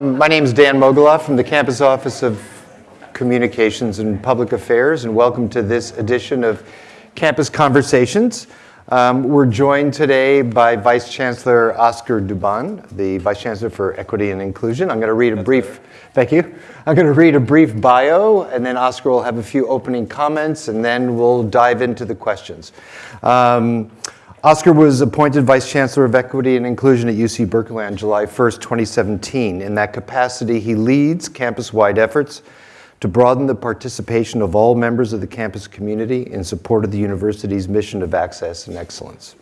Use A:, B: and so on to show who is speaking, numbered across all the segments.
A: My name is Dan Mogulof from the Campus Office of Communications and Public Affairs, and welcome to this edition of Campus Conversations. Um, we're joined today by Vice Chancellor Oscar Dubon, the Vice Chancellor for Equity and Inclusion. I'm going to read a brief, thank you. I'm going to read a brief bio, and then Oscar will have a few opening comments, and then we'll dive into the questions. Um, Oscar was appointed Vice Chancellor of Equity and Inclusion at UC Berkeley on July 1st, 2017. In that capacity, he leads campus-wide efforts to broaden the participation of all members of the campus community in support of the university's mission of access and excellence.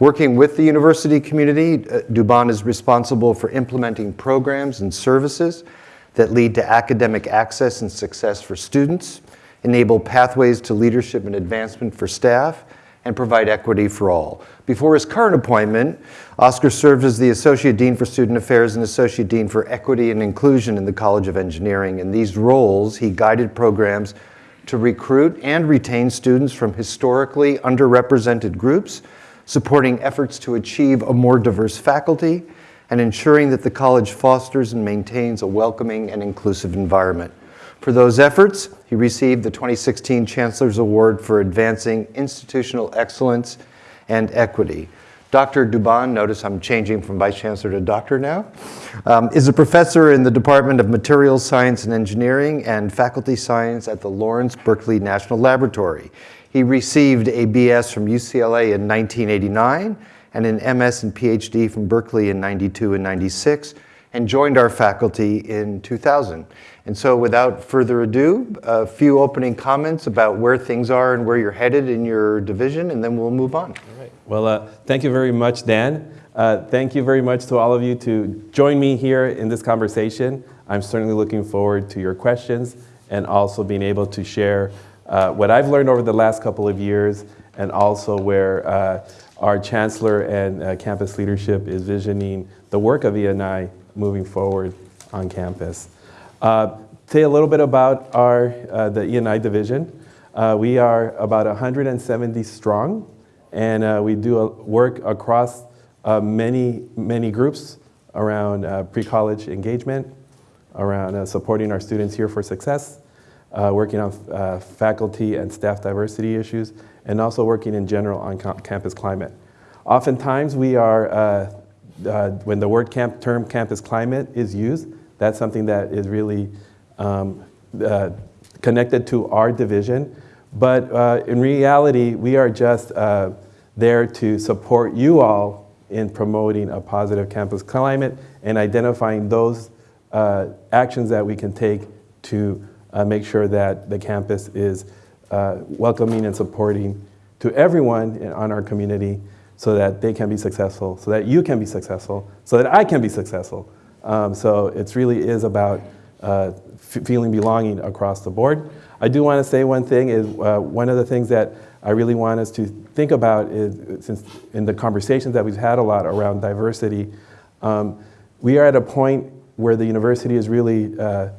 A: Working with the university community, uh, Dubon is responsible for implementing programs and services that lead to academic access and success for students, enable pathways to leadership and advancement for staff, and provide equity for all. Before his current appointment, Oscar served as the Associate Dean for Student Affairs and Associate Dean for Equity and Inclusion in the College of Engineering. In these roles, he guided programs to recruit and retain students from historically underrepresented groups, supporting efforts to achieve a more diverse faculty, and ensuring that the college fosters and maintains a welcoming and inclusive environment. For those efforts, he received the 2016 Chancellor's Award for Advancing Institutional Excellence and Equity. Dr. Dubon, notice I'm changing from Vice Chancellor to Doctor now, um, is a professor in the Department of Materials Science and Engineering and Faculty Science at the Lawrence Berkeley National Laboratory. He received a BS from UCLA in 1989 and an MS and PhD from Berkeley in 92 and 96 and joined our faculty in 2000. And so without further ado, a few opening comments about where things are and where you're headed in your division, and then we'll move on.
B: All right. Well, uh, thank you very much, Dan. Uh, thank you very much to all of you to join me here in this conversation. I'm certainly looking forward to your questions and also being able to share uh, what I've learned over the last couple of years and also where uh, our chancellor and uh, campus leadership is visioning the work of ENI moving forward on campus. Uh, say a little bit about our, uh, the ENI division. Uh, we are about 170 strong, and uh, we do work across uh, many, many groups around uh, pre-college engagement, around supporting our students here for success, working on faculty and staff diversity issues, and also working in general on campus climate. Oftentimes we are, uh, when the word camp, term campus climate is used, that's something that is really um, uh, connected to our division. But uh, in reality, we are just uh, there to support you all in promoting a positive campus climate and identifying those uh, actions that we can take to uh, make sure that the campus is uh, welcoming and supporting to everyone in, on our community so that they can be successful, so that you can be successful, so that I can be successful. Um, so it really is about uh, feeling belonging across the board. I do want to say one thing is uh, one of the things that I really want us to think about is, since in the conversations that we've had a lot around diversity, um, we are at a point where the university is really uh,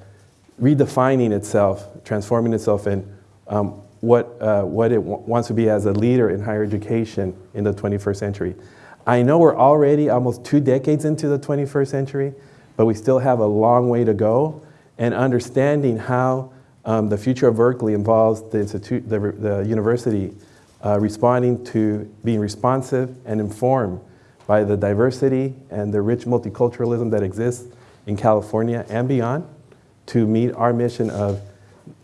B: redefining itself, transforming itself in um, what, uh, what it wants to be as a leader in higher education in the 21st century. I know we're already almost two decades into the 21st century, but we still have a long way to go. And understanding how um, the future of Berkeley involves the, institute, the, the university uh, responding to being responsive and informed by the diversity and the rich multiculturalism that exists in California and beyond to meet our mission of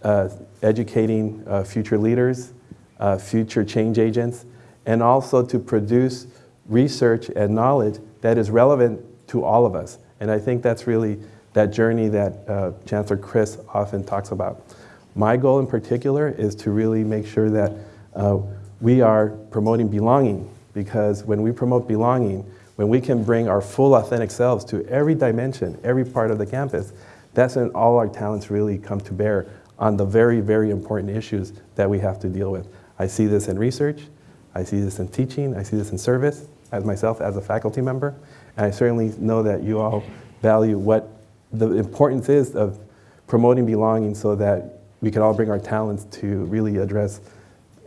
B: uh, educating uh, future leaders, uh, future change agents, and also to produce research and knowledge that is relevant to all of us. And I think that's really that journey that uh, Chancellor Christ often talks about. My goal in particular is to really make sure that uh, we are promoting belonging because when we promote belonging, when we can bring our full authentic selves to every dimension, every part of the campus, that's when all our talents really come to bear on the very, very important issues that we have to deal with. I see this in research, I see this in teaching, I see this in service, as myself as a faculty member, I certainly know that you all value what the importance is of promoting belonging so that we can all bring our talents to really address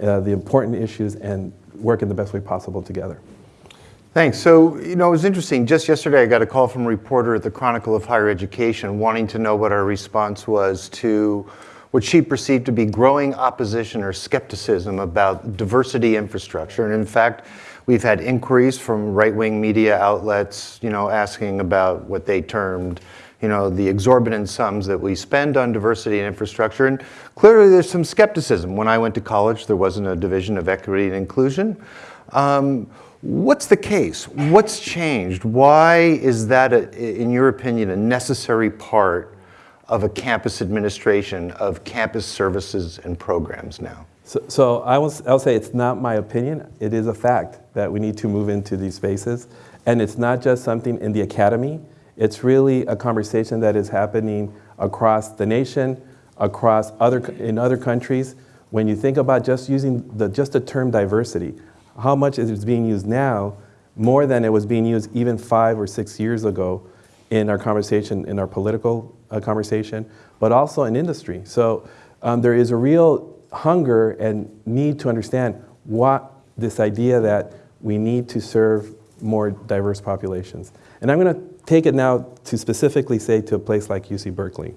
B: uh, the important issues and work in the best way possible together.
A: Thanks. So, you know, it was interesting. Just yesterday, I got a call from a reporter at the Chronicle of Higher Education wanting to know what our response was to what she perceived to be growing opposition or skepticism about diversity infrastructure. And in fact, we've had inquiries from right-wing media outlets, you know, asking about what they termed, you know, the exorbitant sums that we spend on diversity and infrastructure. And clearly there's some skepticism. When I went to college, there wasn't a division of equity and inclusion. Um, what's the case? What's changed? Why is that, a, in your opinion, a necessary part of a campus administration of campus services and programs now?
B: So, so I will, I'll say it's not my opinion. It is a fact that we need to move into these spaces. And it's not just something in the academy. It's really a conversation that is happening across the nation, across other, in other countries. When you think about just using the, just the term diversity, how much is it being used now more than it was being used even five or six years ago in our conversation, in our political uh, conversation, but also in industry. So um, there is a real hunger and need to understand what this idea that we need to serve more diverse populations. And I'm going to take it now to specifically say to a place like UC Berkeley.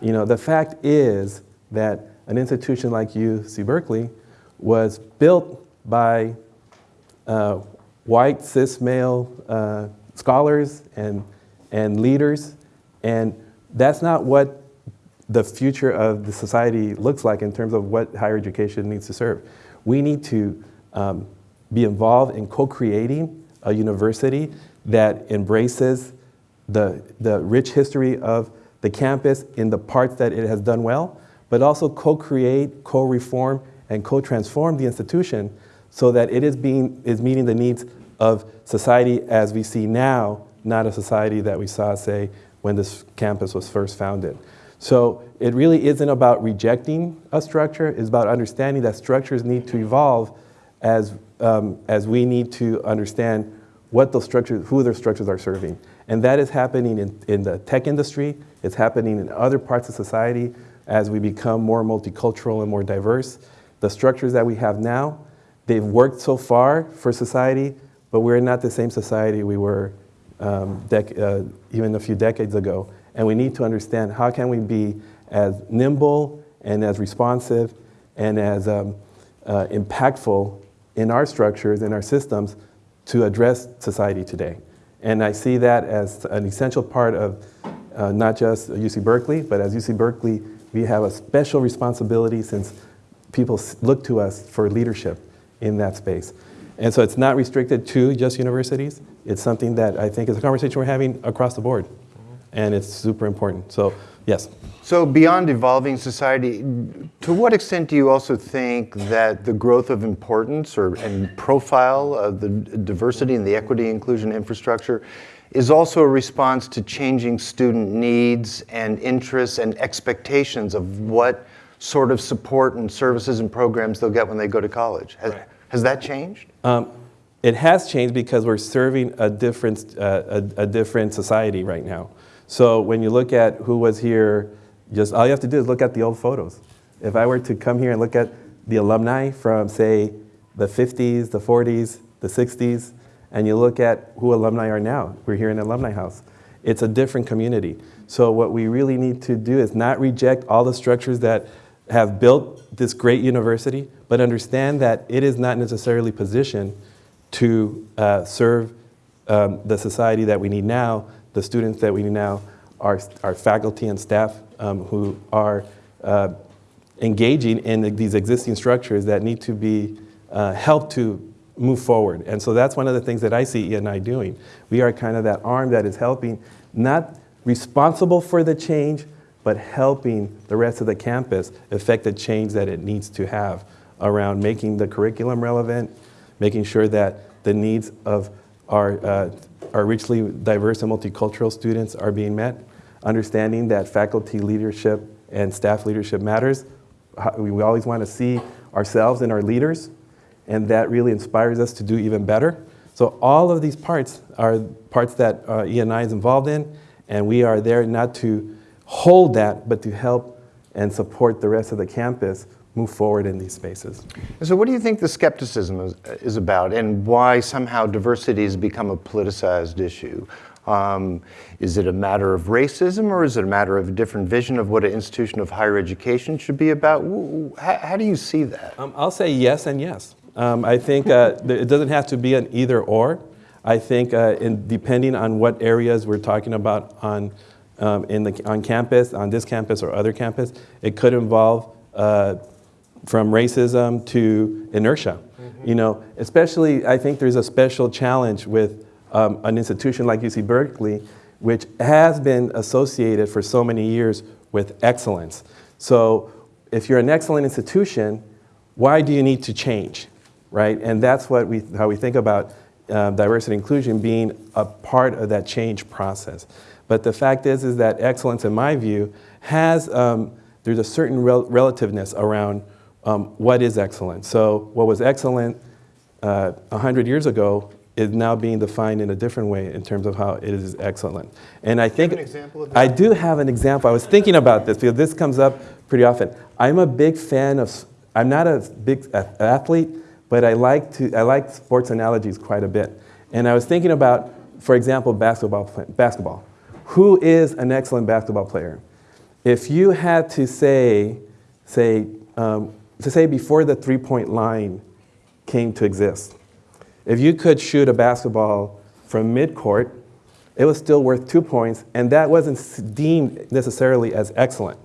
B: You know, the fact is that an institution like UC Berkeley was built by uh, white cis male uh, scholars and, and leaders, and that's not what the future of the society looks like in terms of what higher education needs to serve. We need to um, be involved in co-creating a university that embraces the, the rich history of the campus in the parts that it has done well, but also co-create, co-reform, and co-transform the institution so that it is, being, is meeting the needs of society as we see now, not a society that we saw, say, when this campus was first founded. So it really isn't about rejecting a structure, it's about understanding that structures need to evolve as, um, as we need to understand what those structures, who those structures are serving. And that is happening in, in the tech industry, it's happening in other parts of society as we become more multicultural and more diverse. The structures that we have now, they've worked so far for society, but we're not the same society we were um, uh, even a few decades ago. And we need to understand how can we be as nimble and as responsive and as um, uh, impactful in our structures, in our systems, to address society today. And I see that as an essential part of uh, not just UC Berkeley, but as UC Berkeley, we have a special responsibility since people look to us for leadership in that space. And so it's not restricted to just universities. It's something that I think is a conversation we're having across the board. And it's super important. So, yes.
A: So beyond evolving society, to what extent do you also think that the growth of importance or and profile of the diversity and the equity inclusion infrastructure is also a response to changing student needs and interests and expectations of what sort of support and services and programs they'll get when they go to college? Has, right. has that changed? Um,
B: it has changed because we're serving a different, uh, a, a different society right now. So when you look at who was here just all you have to do is look at the old photos. If I were to come here and look at the alumni from, say, the 50s, the 40s, the 60s, and you look at who alumni are now, we're here in the Alumni House. It's a different community. So what we really need to do is not reject all the structures that have built this great university, but understand that it is not necessarily positioned to uh, serve um, the society that we need now, the students that we need now, our, our faculty and staff um, who are uh, engaging in the, these existing structures that need to be uh, helped to move forward. And so that's one of the things that I see E&I doing. We are kind of that arm that is helping, not responsible for the change, but helping the rest of the campus affect the change that it needs to have around making the curriculum relevant, making sure that the needs of our, uh, our richly diverse and multicultural students are being met, understanding that faculty leadership and staff leadership matters. We always want to see ourselves and our leaders, and that really inspires us to do even better. So all of these parts are parts that uh, E&I is involved in, and we are there not to hold that, but to help and support the rest of the campus move forward in these spaces.
A: So, what do you think the skepticism is, is about, and why somehow diversity has become a politicized issue? Um, is it a matter of racism, or is it a matter of a different vision of what an institution of higher education should be about? W- w- How, how do you see that?
B: Um, I'll say yes and yes. Um, I think uh, it doesn't have to be an either or. I think uh, in, depending on what areas we're talking about on, um, in the, on campus, on this campus or other campus, it could involve uh, from racism to inertia. You know, especially I think there's a special challenge with um, an institution like UC Berkeley, which has been associated for so many years with excellence. So if you're an excellent institution, why do you need to change, right? And that's what we, how we think about uh, diversity and inclusion being a part of that change process. But the fact is, is that excellence, in my view, has um, there's a certain rel- relativeness around um, what is excellent. So what was excellent uh, 100 years ago is now being defined in a different way in terms of how it is excellent. And I think
A: an example of
B: I do have an example. I was thinking about this because this comes up pretty often. I'm a big fan of. I'm not a big athlete, but I like to. I like sports analogies quite a bit. And I was thinking about, for example, basketball. Basketball. Who is an excellent basketball player? If you had to say, say, um, to say before the three-point line came to exist, if you could shoot a basketball from midcourt, it was still worth two points, and that wasn't deemed necessarily as excellent.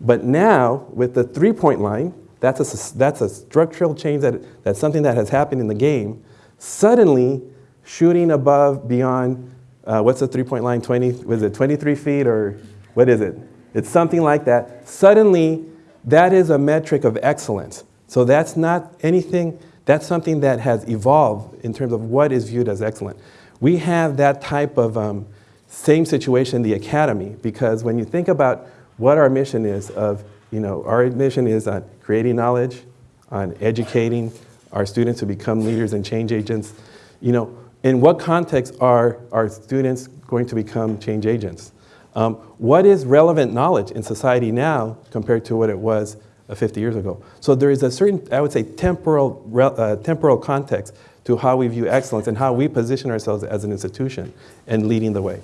B: But now, with the three-point line, that's a, that's a structural change, that, that's something that has happened in the game. Suddenly, shooting above, beyond, uh, what's the three-point line, 20, was it 23 feet, or what is it? It's something like that. Suddenly, that is a metric of excellence. So that's not anything, that's something that has evolved in terms of what is viewed as excellent. We have that type of um, same situation in the academy because when you think about what our mission is of, you know, our mission is on creating knowledge, on educating our students to become leaders and change agents. You know, in what context are our students going to become change agents? Um, what is relevant knowledge in society now compared to what it was uh, 50 years ago? So there is a certain, I would say, temporal, uh, temporal context to how we view excellence and how we position ourselves as an institution and leading the way.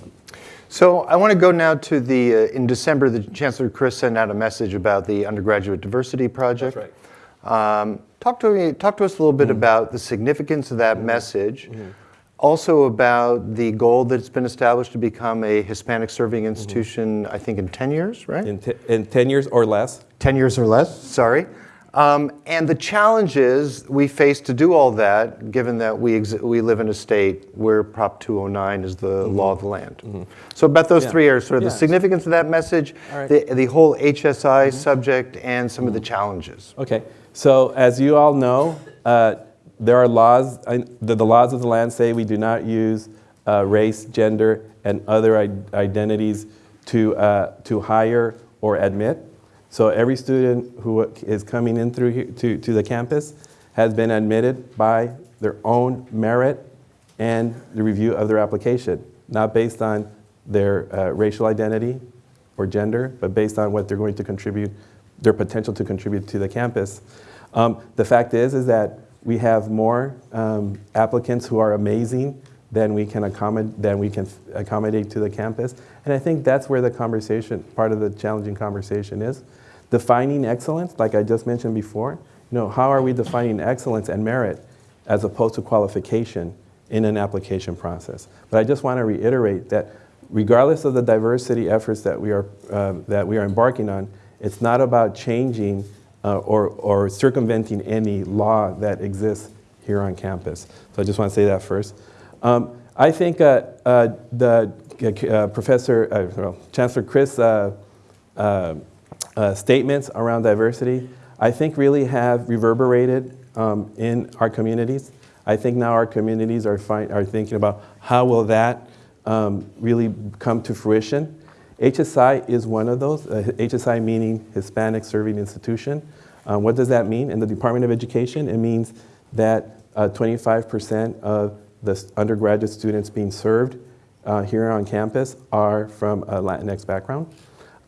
A: So I want to go now to the, uh, in December, the Chancellor Christ sent out a message about the undergraduate diversity project.
B: right.
A: Um, talk to me, talk to us a little bit about the significance of that message. Also about the goal that's been established to become a Hispanic serving institution, I think in 10 years, right?
B: In, in 10 years or less,
A: 10 years or less, sorry. Um, and the challenges we face to do all that, given that we, we live in a state where Prop 209 is the law of the land. So, about those
B: Yeah.
A: three areas sort of the significance of that message,
B: right. Mm-hmm.
A: the, the whole HSI subject, and some of the challenges.
B: Okay, so as you all know, uh, there are laws, the, the laws of the land say we do not use uh, race, gender, and other identities to, uh, to hire or admit. So every student who is coming in through here, to, to the campus has been admitted by their own merit and the review of their application, not based on their uh, racial identity or gender, but based on what they're going to contribute, their potential to contribute to the campus. Um, the fact is, is that we have more um, applicants who are amazing than we can accommodate than we can accommodate to the campus, and I think that's where the conversation, part of the challenging conversation is, defining excellence, like I just mentioned before. You know, how are we defining excellence and merit as opposed to qualification in an application process? But I just want to reiterate that regardless of the diversity efforts that we are, uh, that we are embarking on, it's not about changing uh, or, or circumventing any law that exists here on campus. So I just want to say that first. Um, I think uh, uh, the uh, Professor, uh, well, Chancellor Christ uh, uh, uh, statements around diversity, I think really have reverberated um, in our communities. I think now our communities are, are thinking about how will that um, really come to fruition. HSI is one of those, uh, HSI meaning Hispanic Serving Institution. Um, what does that mean? In the Department of Education, it means that uh, 25% of the undergraduate students being served uh, here on campus are from a Latinx background.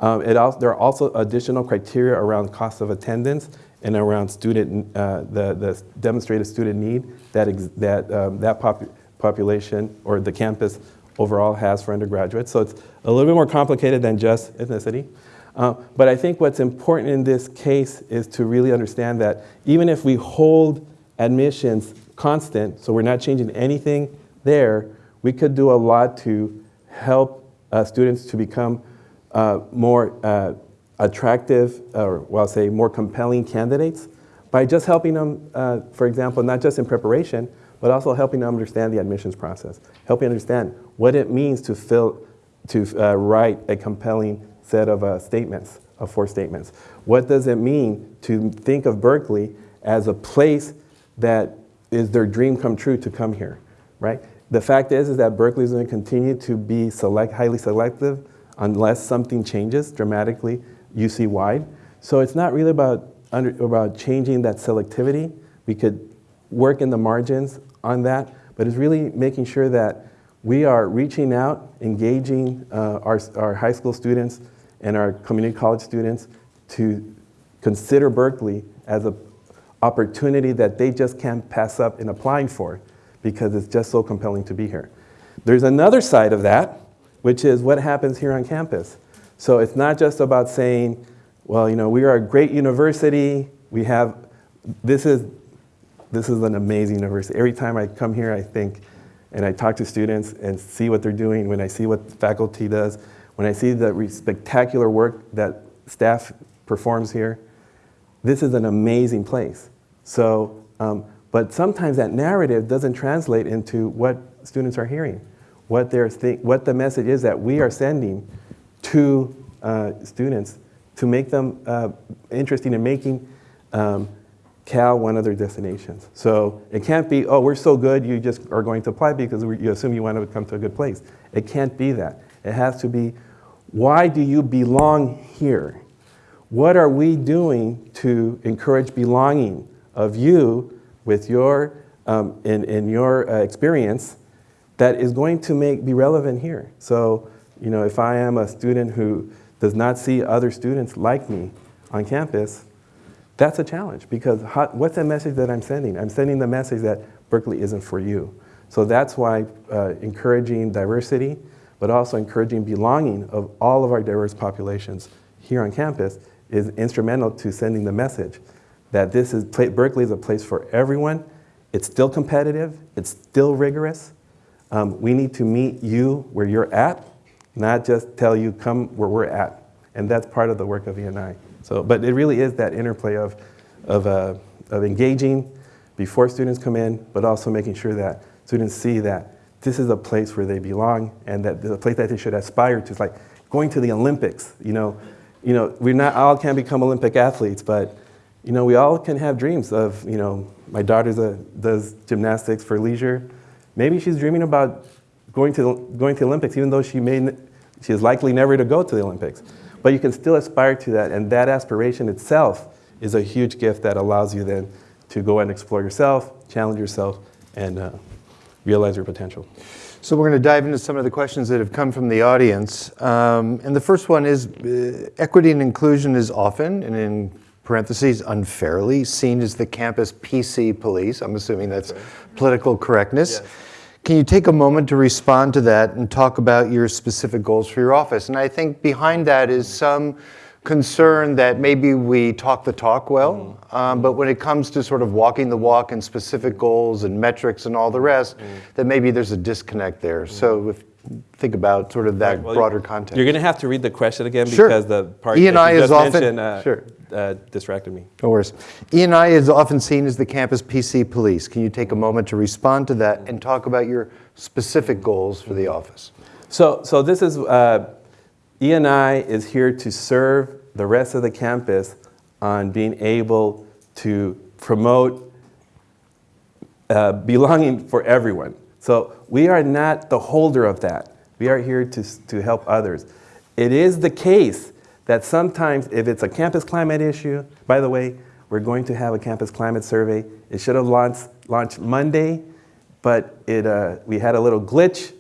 B: Um, it al- there are also additional criteria around cost of attendance and around student, uh, the, the demonstrated student need that, that, um, that popu- population or the campus overall has for undergraduates. So it's a little bit more complicated than just ethnicity. Uh, but I think what's important in this case is to really understand that even if we hold admissions constant, so we're not changing anything there, we could do a lot to help uh, students to become uh, more uh, attractive, or well, I'll say more compelling candidates by just helping them, uh, for example, not just in preparation, but also helping them understand the admissions process, helping understand what it means to fill, to uh, write a compelling set of uh, statements, of four statements. What does it mean to think of Berkeley as a place that is their dream come true to come here, right? The fact is, is that Berkeley is going to continue to be select, highly selective unless something changes dramatically UC-wide. So it's not really about, under, about changing that selectivity. We could work in the margins on that, but it's really making sure that we are reaching out, engaging uh, our, our high school students and our community college students to consider Berkeley as an opportunity that they just can't pass up in applying for because it's just so compelling to be here. There's another side of that, which is what happens here on campus. So it's not just about saying, well, you know, we are a great university, we have, this is, this is an amazing university. Every time I come here, I think, and I talk to students and see what they're doing, when I see what the faculty does, when I see the spectacular work that staff performs here, this is an amazing place. So, um, but sometimes that narrative doesn't translate into what students are hearing, what, they're think, what the message is that we are sending to uh, students to make them uh, interested in making um, Cal one of their destinations. So it can't be, oh, we're so good, you just are going to apply because you assume you want to come to a good place. It can't be that. It has to be, why do you belong here? What are we doing to encourage belonging of you with your, um, in, in your uh, experience that is going to make, be relevant here? So, you know, if I am a student who does not see other students like me on campus, that's a challenge because how, what's the message that I'm sending? I'm sending the message that Berkeley isn't for you. So that's why uh, encouraging diversity, but also encouraging belonging of all of our diverse populations here on campus is instrumental to sending the message that this is Berkeley is a place for everyone. It's still competitive. It's still rigorous. Um, we need to meet you where you're at, not just tell you come where we're at. And that's part of the work of ENI. So, but it really is that interplay of, of, uh, of engaging before students come in, but also making sure that students see that this is a place where they belong and that the place that they should aspire to. It's like going to the Olympics. You know, you know, we're not all can become Olympic athletes, but you know, we all can have dreams of, you know, my daughter does gymnastics for leisure. Maybe she's dreaming about going to, going to the Olympics, even though she, may, she is likely never to go to the Olympics. But you can still aspire to that, and that aspiration itself is a huge gift that allows you then to go and explore yourself, challenge yourself, and uh, realize your potential.
A: So we're going to dive into some of the questions that have come from the audience. Um, and the first one is uh, equity and inclusion is often, and in parentheses, unfairly, seen as the campus PC police. I'm assuming that's political correctness. Can you take a moment to respond to that and talk about your specific goals for your office? And I think behind that is some concern that maybe we talk the talk well, mm-hmm. um, but when it comes to sort of walking the walk and specific goals and metrics and all the rest, mm-hmm. that maybe there's a disconnect there. So mm-hmm. if, think about sort of that
B: Well,
A: broader context.
B: You're going to have to read the question again
A: Sure.
B: because the part
A: E and
B: that
A: I
B: you
A: is often-
B: mentioned uh,
A: sure.
B: uh, distracted me.
A: No worries. E&I is often seen as the campus PC police. Can you take a moment to respond to that and talk about your specific goals for the office?
B: So, so this is, uh, ENI is here to serve the rest of the campus on being able to promote uh, belonging for everyone. So we are not the holder of that. We are here to, to help others. It is the case that sometimes if it's a campus climate issue, by the way, we're going to have a campus climate survey. It should have launched, launched Monday, but it, uh, we had a little glitch,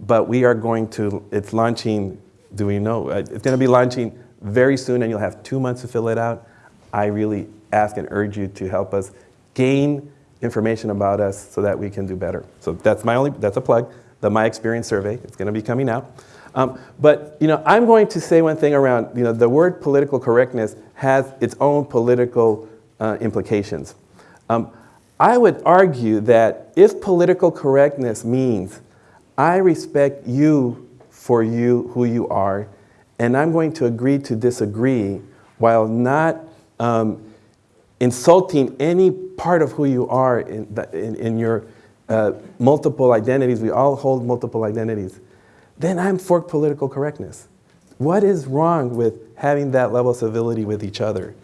B: but we are going to, it's launching, do we know? Uh, It's going to be launching very soon and you'll have two months to fill it out. I really ask and urge you to help us gain information about us so that we can do better. So that's my only, that's a plug, the My Experience Survey. It's going to be coming out. Um, but you know, I'm going to say one thing around, you know, the word political correctness has its own political uh, implications. Um, I would argue that if political correctness means I respect you for you, who you are, and I'm going to agree to disagree while not um, insulting any part of who you are in, the, in, in your uh, multiple identities, we all hold multiple identities, then I'm for political correctness. What is wrong with having that level of civility with each other?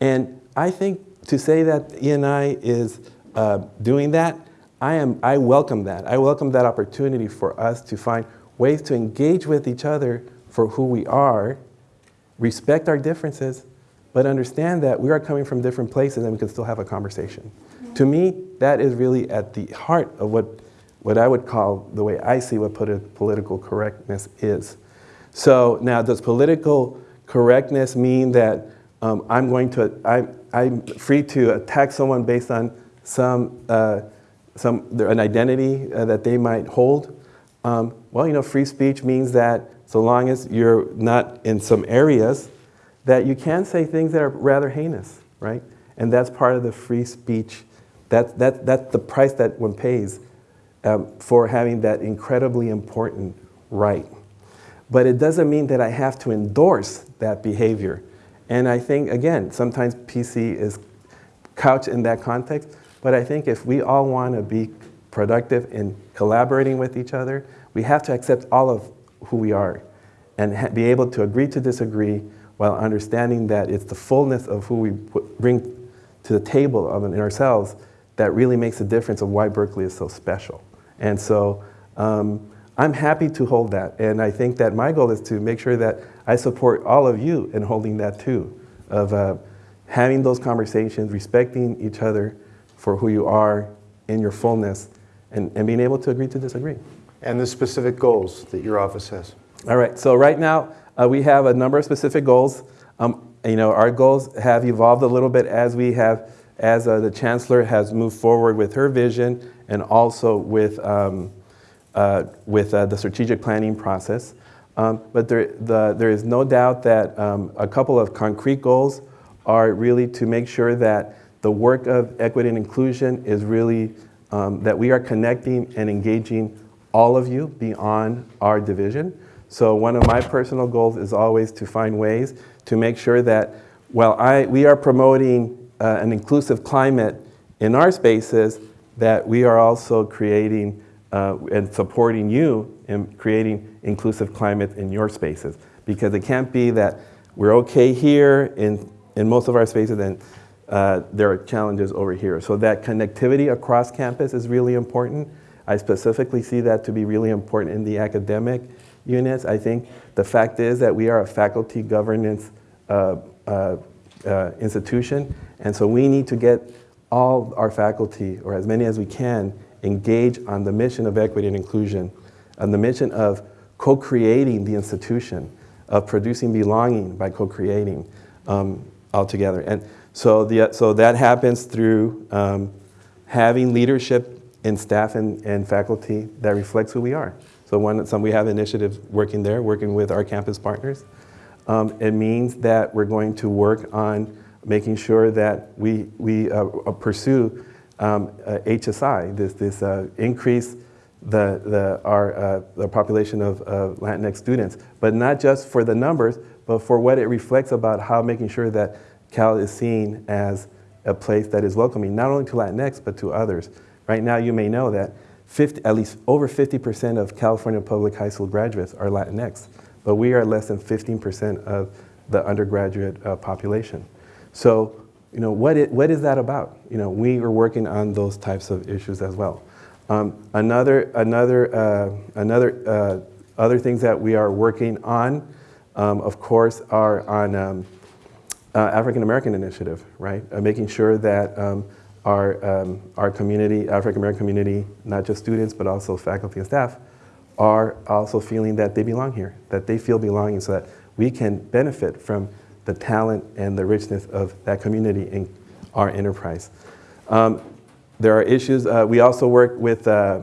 B: And I think to say that ENI is uh, doing that, I, am, I welcome that. I welcome that opportunity for us to find ways to engage with each other for who we are, respect our differences, but understand that we are coming from different places and we can still have a conversation. To me, that is really at the heart of what, what I would call the way I see what politi political correctness is. So now, does political correctness mean that um, I'm going to, I, I'm free to attack someone based on some, uh, some an identity uh, that they might hold? Um, well, you know, free speech means that so long as you're not in some areas that you can say things that are rather heinous, right? And that's part of the free speech. That, that, that's the price that one pays um, for having that incredibly important right. But it doesn't mean that I have to endorse that behavior. And I think, again, sometimes PC is couched in that context, but I think if we all want to be productive in collaborating with each other, we have to accept all of who we are and be able to agree to disagree while understanding that it's the fullness of who we put, bring to the table of in ourselves that really makes a difference of why Berkeley is so special. And so um, I'm happy to hold that. And I think that my goal is to make sure that I support all of you in holding that too, of uh, having those conversations, respecting each other for who you are in your fullness, and, and being able to agree to disagree.
A: And the specific goals that your office has.
B: All right, so right now, uh, we have a number of specific goals. Um, you know, our goals have evolved a little bit as we have, as uh, the chancellor has moved forward with her vision and also with, um, uh, with uh, the strategic planning process. Um, but there, the, there is no doubt that um, a couple of concrete goals are really to make sure that the work of equity and inclusion is really um, that we are connecting and engaging all of you beyond our division. So one of my personal goals is always to find ways to make sure that while I, we are promoting uh, an inclusive climate in our spaces, that we are also creating uh, and supporting you in creating inclusive climate in your spaces. Because it can't be that we're okay here in, in most of our spaces and uh, there are challenges over here. So that connectivity across campus is really important. I specifically see that to be really important in the academic units. I think the fact is that we are a faculty governance uh, uh, uh, institution, and so we need to get all our faculty, or as many as we can, engage on the mission of equity and inclusion, on the mission of co-creating the institution, of producing belonging by co-creating um, altogether. And so, the, so that happens through um, having leadership in staff and, and faculty that reflects who we are. So one, some, we have initiatives working there, working with our campus partners. Um, it means that we're going to work on making sure that we, we uh, pursue um, uh, HSI, this, this uh, increase the, the, our, uh, the population of Latinx students, but not just for the numbers, but for what it reflects about how making sure that Cal is seen as a place that is welcoming, not only to Latinx, but to others. Right now, you may know that 50, at least over 50% of California public high school graduates are Latinx, but we are less than 15% of the undergraduate uh, population. So, you know, what, it, what is that about? You know, we are working on those types of issues as well. Um, another, another, uh, another, uh, other things that we are working on, um, of course, are on um, uh, African American initiative, right? Uh, making sure that um, our, um, our community, African American community, not just students, but also faculty and staff, are also feeling that they belong here, that they feel belonging so that we can benefit from the talent and the richness of that community in our enterprise. Um, there are issues, uh, we also work with, uh,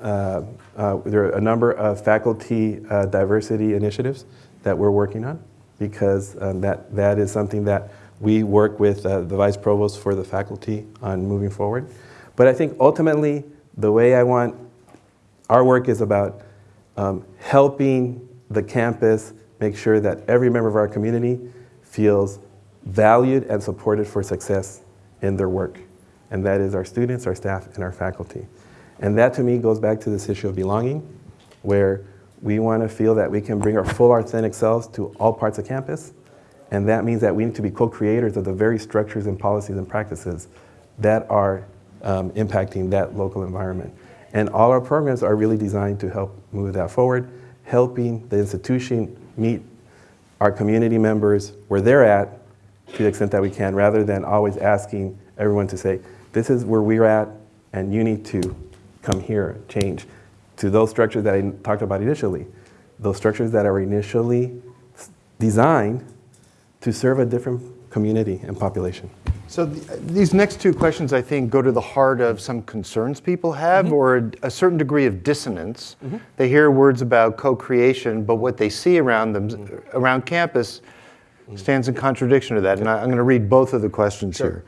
B: uh, uh, there are a number of faculty uh, diversity initiatives that we're working on because um, that, that is something that we work with uh, the vice provost for the faculty on moving forward. But I think ultimately, the way I want our work is about um, helping the campus make sure that every member of our community feels valued and supported for success in their work. And that is our students, our staff, and our faculty. And that to me goes back to this issue of belonging, where we want to feel that we can bring our full authentic selves to all parts of campus. And that means that we need to be co-creators of the very structures and policies and practices that are um, impacting that local environment. And all our programs are really designed to help move that forward, helping the institution meet our community members where they're at to the extent that we can, rather than always asking everyone to say, this is where we're at, and you need to come here, change. To those structures that I talked about initially, those structures that are initially designed to serve a different community and population.
A: So th- these next two questions, I think, go to the heart of some concerns people have mm-hmm. or a, a certain degree of dissonance. Mm-hmm. They hear words about co-creation, but what they see around them, mm-hmm. around campus, stands in contradiction to that. And I, I'm going to read both of the questions here.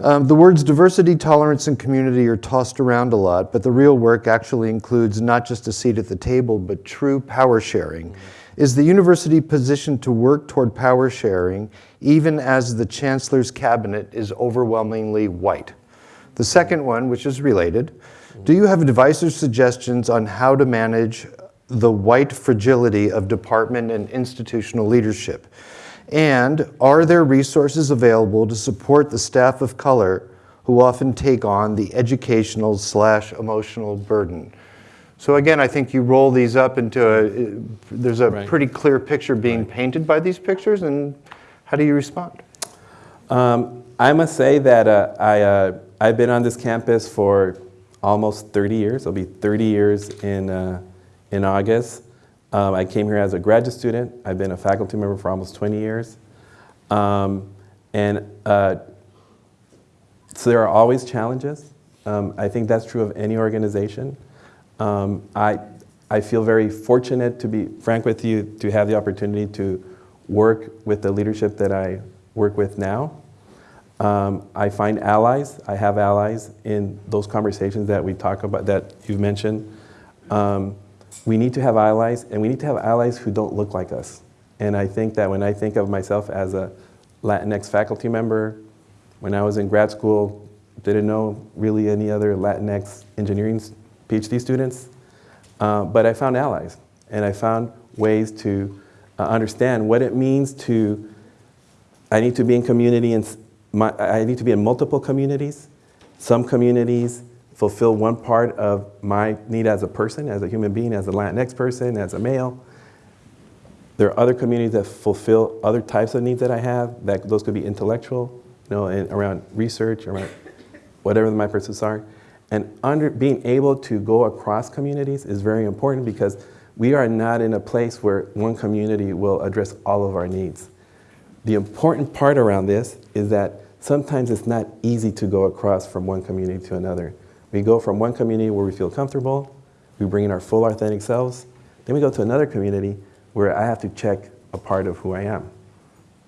A: Um, the words diversity, tolerance, and community are tossed around a lot, but the real work actually includes not just a seat at the table, but true power sharing. Is the university positioned to work toward power sharing even as the chancellor's cabinet is overwhelmingly white? The second one, which is related, do you have advice or suggestions on how to manage the white fragility of department and institutional leadership? And are there resources available to support the staff of color who often take on the educational slash emotional burden? So again, I think you roll these up into a, there's a
B: Right.
A: pretty clear picture being painted by these pictures, and how do you respond?
B: Um, I must say that uh, I, uh, I've been on this campus for almost 30 years. It'll be 30 years in, uh, in August. Um, I came here as a graduate student. I've been a faculty member for almost 20 years. Um, and uh, so there are always challenges. Um, I think that's true of any organization. Um, I, I feel very fortunate to be frank with you to have the opportunity to work with the leadership that I work with now. Um, I find allies. I have allies in those conversations that we talk about that you've mentioned. Um, we need to have allies, and we need to have allies who don't look like us. And I think that when I think of myself as a Latinx faculty member, when I was in grad school, didn't know really any other Latinx engineering PhD students, uh, but I found allies, and I found ways to uh, understand what it means to. I need to be in community, and my, I need to be in multiple communities. Some communities fulfill one part of my need as a person, as a human being, as a Latinx person, as a male. There are other communities that fulfill other types of needs that I have. That those could be intellectual, you know, and around research, around whatever my pursuits are. And under, being able to go across communities is very important because we are not in a place where one community will address all of our needs. The important part around this is that sometimes it's not easy to go across from one community to another. We go from one community where we feel comfortable, we bring in our full authentic selves, then we go to another community where I have to check a part of who I am.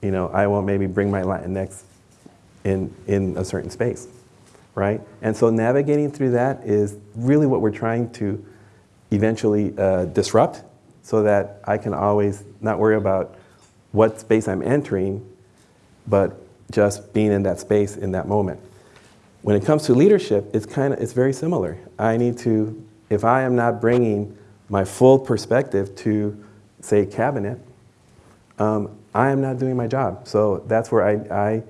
B: You know, I won't maybe bring my Latinx in, in a certain space, right? And so navigating through that is really what we're trying to eventually uh, disrupt so that I can always not worry about what space I'm entering, but just being in that space in that moment. When it comes to leadership, it's kind of it's very similar. I need to, if I am not bringing my full perspective to, say, cabinet, um, I am not doing my job. So that's where I, I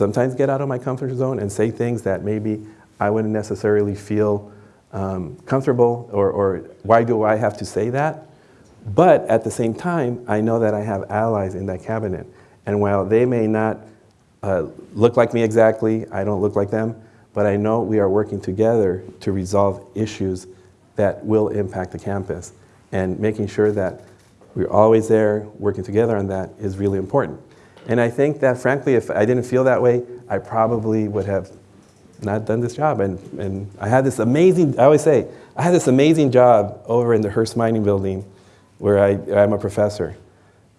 B: sometimes get out of my comfort zone and say things that maybe I wouldn't necessarily feel um, comfortable or, or why do I have to say that? But at the same time, I know that I have allies in that cabinet. And while they may not uh, look like me exactly, I don't look like them, but I know we are working together to resolve issues that will impact the campus. And making sure that we're always there working together on that is really important. And I think that, frankly, if I didn't feel that way, I probably would have not done this job. And, and I had this amazing, I always say, I had this amazing job over in the Hearst Mining Building where I, I'm a professor.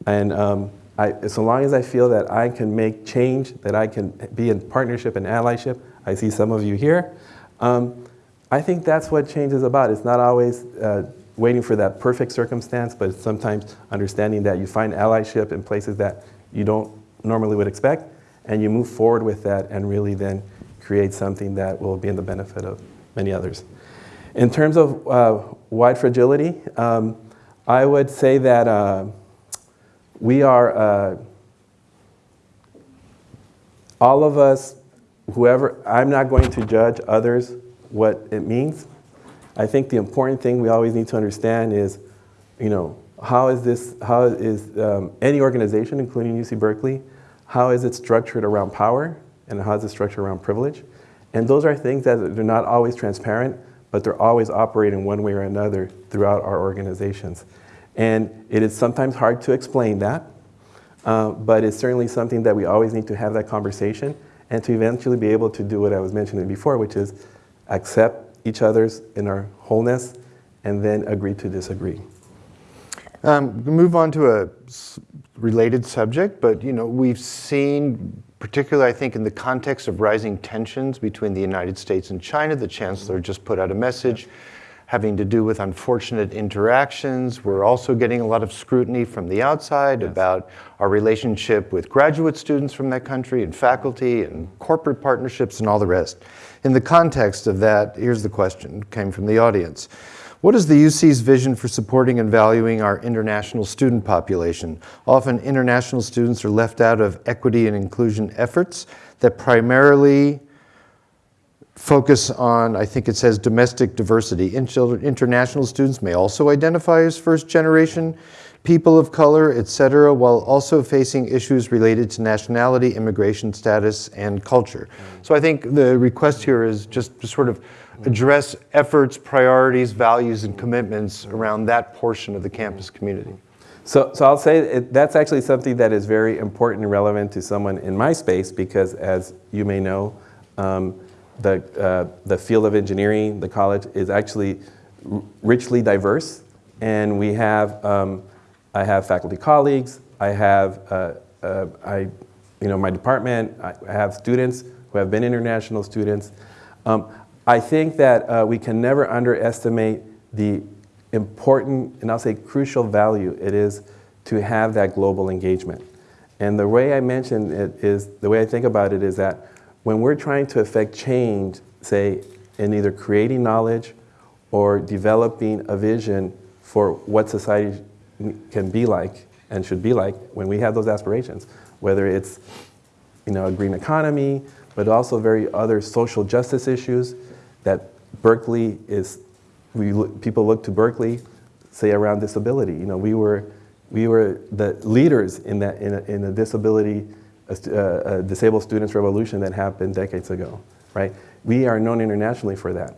B: And um, I, so long as I feel that I can make change, that I can be in partnership and allyship, I see some of you here, um, I think that's what change is about. It's not always uh, waiting for that perfect circumstance, but sometimes understanding that you find allyship in places that you don't normally would expect, and you move forward with that and really then create something that will be in the benefit of many others. In terms of uh, white fragility, um, I would say that uh, we are, uh, all of us, whoever, I'm not going to judge others what it means. I think the important thing we always need to understand is, you know, how is this, how is um, any organization, including UC Berkeley, how is it structured around power and how is it structured around privilege? And those are things that they're not always transparent, but they're always operating one way or another throughout our organizations. And it is sometimes hard to explain that, uh, but it's certainly something that we always need to have that conversation and to eventually be able to do what I was mentioning before, which is accept each other's in our wholeness and then agree to disagree.
A: Um, move on to a related subject, but you know we've seen, particularly I think in the context of rising tensions between the United States and China, the chancellor mm-hmm. just put out a message having to do with unfortunate interactions. We're also getting a lot of scrutiny from the outside yes. about our relationship with graduate students from that country and faculty and corporate partnerships and all the rest. In the context of that, here's the question, came from the audience. What is the UC's vision for supporting and valuing our international student population? Often international students are left out of equity and inclusion efforts that primarily focus on, I think it says domestic diversity. International students may also identify as first generation people of color, et cetera, while also facing issues related to nationality, immigration status, and culture. Mm. So I think the request here is just to sort of address efforts, priorities, values, and commitments around that portion of the campus community.
B: So, so I'll say it, that's actually something that is very important and relevant to someone in my space because as you may know, um, the, uh, the field of engineering, the college, is actually richly diverse. And we have, um, I have faculty colleagues, I have, uh, uh, I, you know, my department, I have students who have been international students. Um, I think that uh, we can never underestimate the important, and I'll say crucial value it is to have that global engagement. And the way I mention it is, the way I think about it is that when we're trying to affect change, say, in either creating knowledge or developing a vision for what society can be like and should be like when we have those aspirations, whether it's you know, a green economy, but also very other social justice issues, that Berkeley is, we look, people look to Berkeley, say around disability. You know, we were, we were the leaders in that in a, in a disability, uh, a, a uh, uh, disabled students revolution that happened decades ago, right? We are known internationally for that.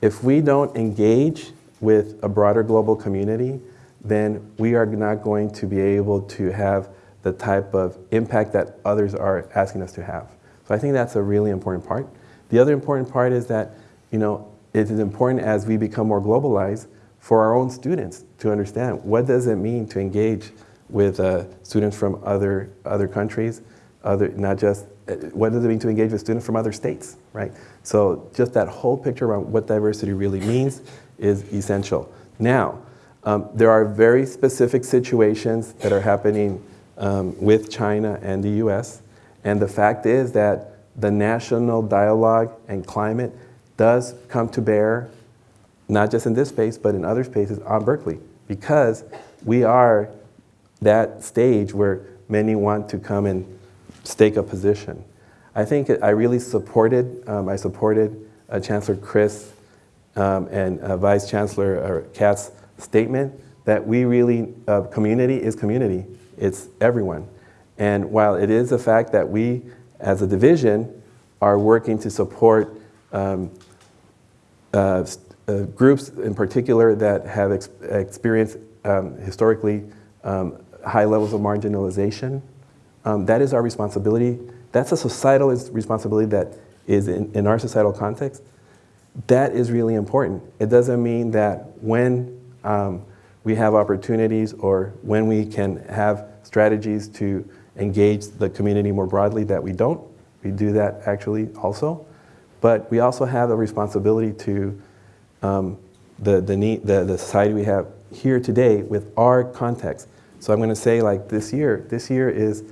B: If we don't engage with a broader global community, then we are not going to be able to have the type of impact that others are asking us to have. So I think that's a really important part. The other important part is that you know, it is important as we become more globalized for our own students to understand what does it mean to engage with uh, students from other, other countries, other, not just, uh, what does it mean to engage with students from other states, right? So just that whole picture around what diversity really means is essential. Now, um, there are very specific situations that are happening um, with China and the US, and the fact is that the national dialogue and climate does come to bear, not just in this space, but in other spaces on Berkeley, because we are that stage where many want to come and stake a position. I think I really supported, um, I supported uh, Chancellor Christ um, and uh, Vice Chancellor uh, Katz's statement that we really, uh, community is community. It's everyone. And while it is a fact that we, as a division, are working to support um, uh, uh, groups in particular that have ex experienced um, historically um, high levels of marginalization um, that is our responsibility. That's a societal responsibility that is in, in our societal context. That is really important. It doesn't mean that when um, we have opportunities or when we can have strategies to engage the community more broadly that we don't. We do that actually also. But we also have a responsibility to um, the, the, need, the, the society we have here today with our context. So I'm going to say like this year, this year is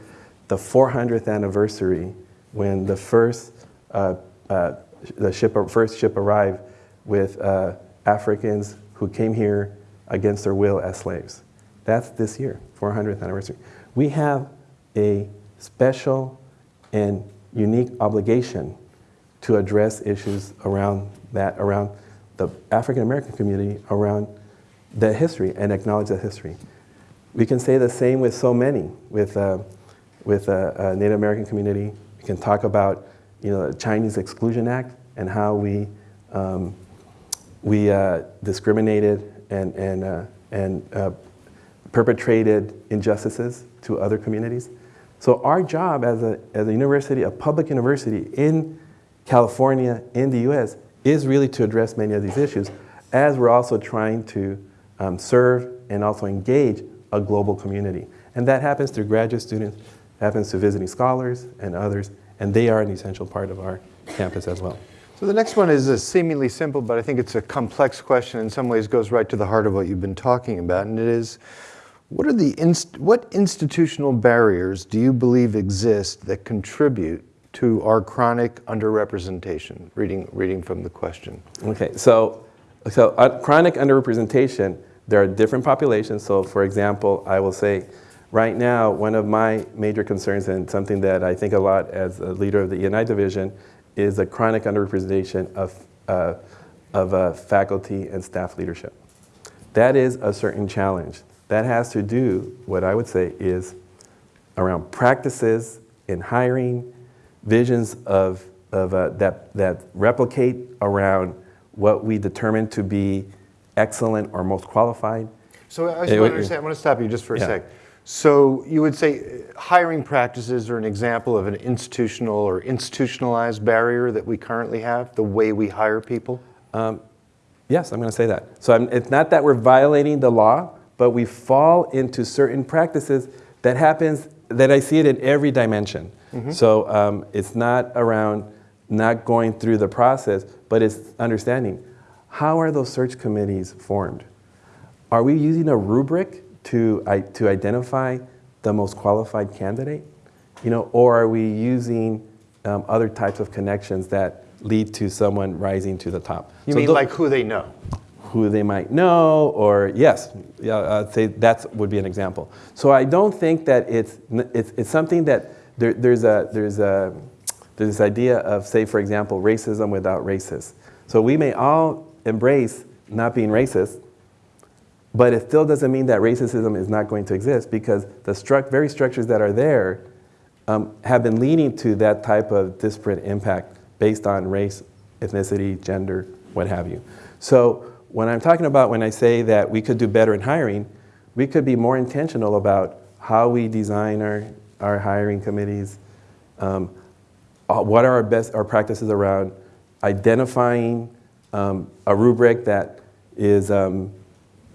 B: the 400th anniversary when the first, uh, uh, the ship, first ship arrived with uh, Africans who came here against their will as slaves. That's this year, 400th anniversary. We have a special and unique obligation to address issues around that, around the African American community, around that history and acknowledge that history. We can say the same with so many, with, uh, with uh, uh, Native American community. We can talk about you know, the Chinese Exclusion Act and how we, um, we uh, discriminated and, and, uh, and perpetrated injustices to other communities. So our job as a, as a university, a public university in California, in the US, is really to address many of these issues, as we're also trying to um, serve and also engage a global community. And that happens through graduate students, happens to visiting scholars and others, and they are an essential part of our campus as well.
A: So the next one is a seemingly simple, but I think it's a complex question. In some ways, goes right to the heart of what you've been talking about, and it is, what are the inst- what institutional barriers do you believe exist that contribute to our chronic underrepresentation? Reading reading from the question.
B: Okay, so so uh, chronic underrepresentation. There are different populations. So, for example, I will say, right now, one of my major concerns and something that I think a lot as a leader of the E&I division is the chronic underrepresentation of, uh, of uh, faculty and staff leadership. That is a certain challenge. That has to do, what I would say, is around practices in hiring, visions of, of uh, that, that replicate around what we determine to be excellent or most qualified.
A: So I just want to understand. I want to stop you just for a
B: Yeah.
A: sec. So you would say uh, hiring practices are an example of an institutional or institutionalized barrier that we currently have, the way we hire people?
B: Yes, I'm going to say that. So I'm, it's not that we're violating the law, but we fall into certain practices that happens, that I see it in every dimension. So um, it's not around not going through the process, but it's understanding how are those search committees formed? Are we using a rubric to, I, to identify the most qualified candidate? You know, or are we using um, other types of connections that lead to someone rising to the top?
A: You
B: So
A: mean like who they know?
B: who they might know, or yes, yeah, I'd say that would be an example. So I don't think that it's, it's, it's something that there, there's, a, there's, a, there's this idea of, say, for example, racism without racists. So we may all embrace not being racist, but it still doesn't mean that racism is not going to exist because the struct, very structures that are there um, have been leading to that type of disparate impact based on race, ethnicity, gender, what have you. So when I'm talking about when I say that we could do better in hiring, we could be more intentional about how we design our, our hiring committees, um, uh, what are our best our practices around identifying um, a rubric that is um,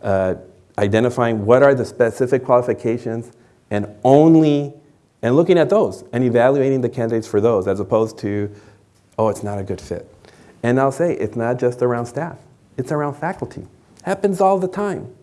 B: uh, identifying what are the specific qualifications and only and looking at those and evaluating the candidates for those as opposed to oh it's not a good fit. And i'll say it's not just around staff. It's around faculty. Happens all the time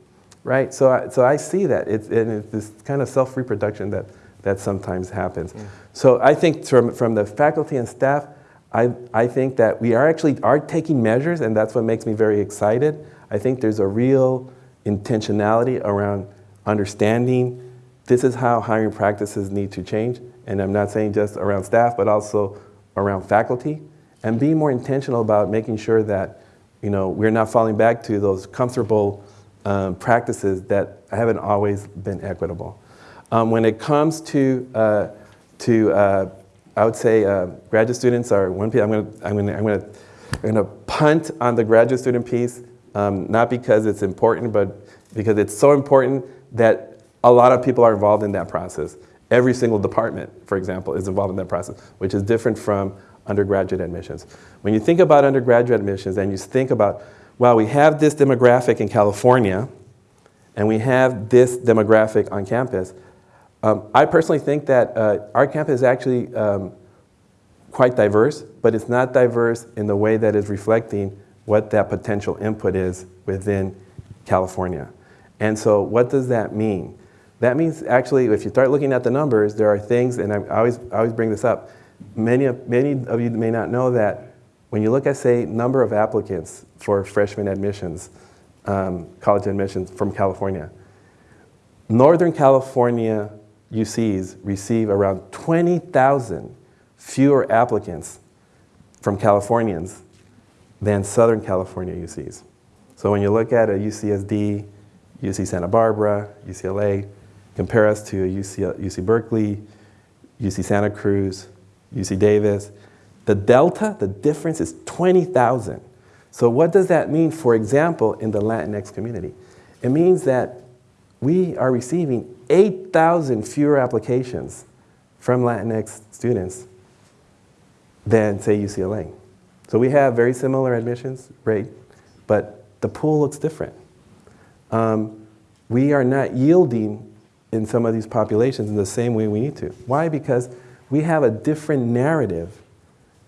B: right? So i, so I see that it's, and it's this kind of self-reproduction that, that sometimes happens so i think from, from the faculty and staff I, I think that we are actually are taking measures and that's what makes me very excited i think there's a real intentionality around understanding this is how hiring practices need to change. And I'm not saying just around staff, but also around faculty. And being more intentional about making sure that you know, we're not falling back to those comfortable um, practices that haven't always been equitable. Um, when it comes to, uh, to uh, I would say uh, graduate students are one piece. I'm going to I'm to I'm to I'm to punt on the graduate student piece, um, not because it's important, but because it's so important that a lot of people are involved in that process. every single department, for example, is involved in that process, which is different from undergraduate admissions. When you think about undergraduate admissions and you think about, well, we have this demographic in California and we have this demographic on campus, um, I personally think that uh, our campus is actually um, quite diverse, but it's not diverse in the way that is reflecting what that potential input is within California. And so what does that mean? That means actually, if you start looking at the numbers, there are things, and I always, I always bring this up, many of, many of you may not know that when you look at, say, number of applicants for freshman admissions, um, college admissions from California, Northern California UCs receive around 20,000 fewer applicants from Californians than Southern California UCs. So when you look at a UCSD, UC Santa Barbara, UCLA, compare us to UC, UC Berkeley, UC Santa Cruz, UC Davis, the delta, the difference is 20,000. So what does that mean, for example, in the Latinx community? It means that we are receiving 8,000 fewer applications from Latinx students than, say, UCLA. So we have very similar admissions rate, but the pool looks different. Um, we are not yielding in some of these populations in the same way we need to. Why? Because we have a different narrative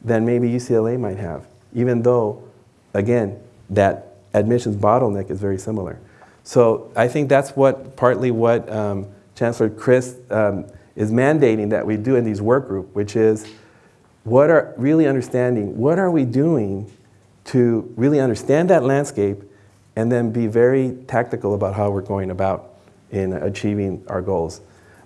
B: than maybe UCLA might have, even though, again, that admissions bottleneck is very similar. So I think that's what partly what um, Chancellor Christ um, is mandating that we do in these work group, which is what are really understanding, what are we doing to really understand that landscape and then be very tactical about how we're going about in achieving our goals.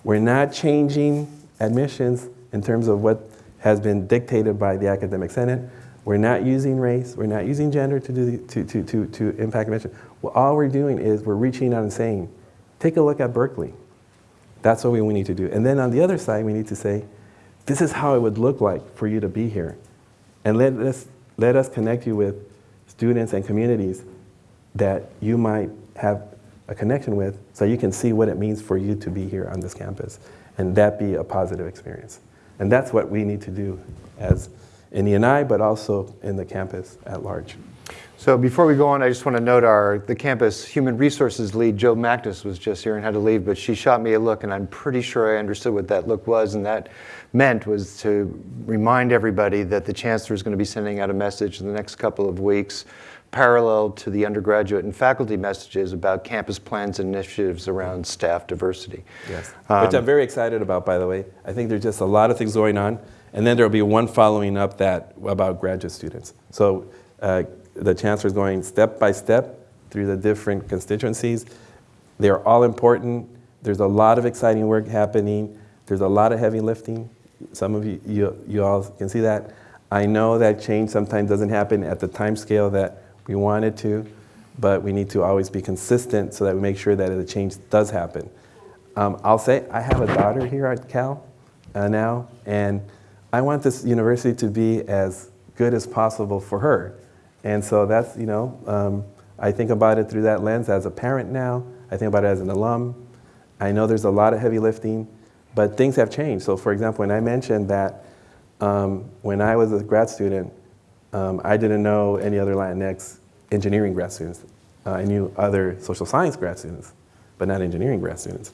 B: We're not changing admissions in terms of what has been dictated by the Academic Senate. We're not using race, we're not using gender to, do the, to, to, to, to impact admission. Well, all we're doing is we're reaching out and saying, take a look at Berkeley. That's what we, need to do. And then on the other side, we need to say, this is how it would look like for you to be here. And let us, let us connect you with students and communities that you might have a connection with so you can see what it means for you to be here on this campus and that be a positive experience. And that's what we need to do as in ENI, but also in the campus at large.
A: So before we go on, I just want to note our the campus human resources lead, Jo Mackness, was just here and had to leave, but she shot me a look, and I'm pretty sure I understood what that look was, and that meant was to remind everybody that the chancellor is going to be sending out a message in the next couple of weeks, parallel to the undergraduate and faculty messages about campus plans and initiatives around staff diversity.
B: Yes, um, which I'm very excited about, by the way. I think there's just a lot of things going on, and then there will be one following up that about graduate students. So. Uh, the chancellor is going step by step through the different constituencies. They're all important. There's a lot of exciting work happening. There's a lot of heavy lifting. Some of you, you, you all can see that. I know that change sometimes doesn't happen at the time scale that we want it to, but we need to always be consistent so that we make sure that the change does happen. Um, I'll say I have a daughter here at Cal uh, now, and I want this university to be as good as possible for her. And so that's, you know, um, I think about it through that lens as a parent now. I think about it as an alum. I know there's a lot of heavy lifting, but things have changed. So for example, when I mentioned that um, when I was a grad student, um, I didn't know any other Latinx engineering grad students. Uh, I knew other social science grad students, but not engineering grad students.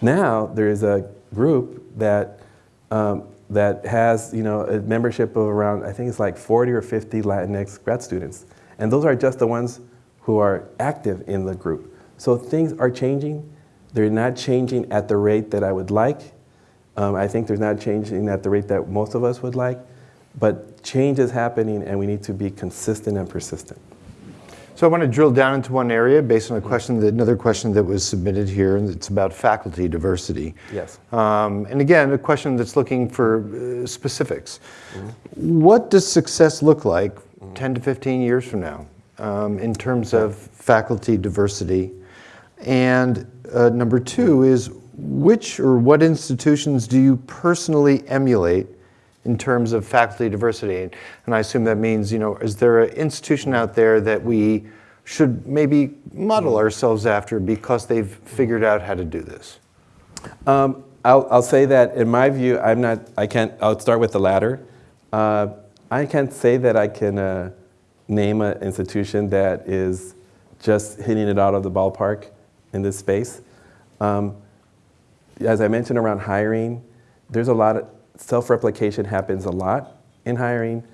B: Now there's a group that um, that has you know, a membership of around, I think it's like 40 or 50 Latinx grad students. And those are just the ones who are active in the group. So things are changing. They're not changing at the rate that I would like. Um, I think they're not changing at the rate that most of us would like. But change is happening and we need to be consistent and persistent.
A: So I want to drill down into one area based on a question, that, another question that was submitted here, and it's about faculty diversity.
B: Yes.
A: Um, and again, a question that's looking for uh, specifics. Mm-hmm. What does success look like mm-hmm. 10 to 15 years from now um, in terms of faculty diversity? And uh, number two is which or what institutions do you personally emulate in terms of faculty diversity. And I assume that means, you know, is there an institution out there that we should maybe model ourselves after because they've figured out how to do this?
B: Um, I'll, I'll say that in my view, I'm not, I can't, I'll start with the latter. Uh, I can't say that I can uh, name an institution that is just hitting it out of the ballpark in this space. Um, as I mentioned around hiring, there's a lot of self-replication happens a lot in hiring.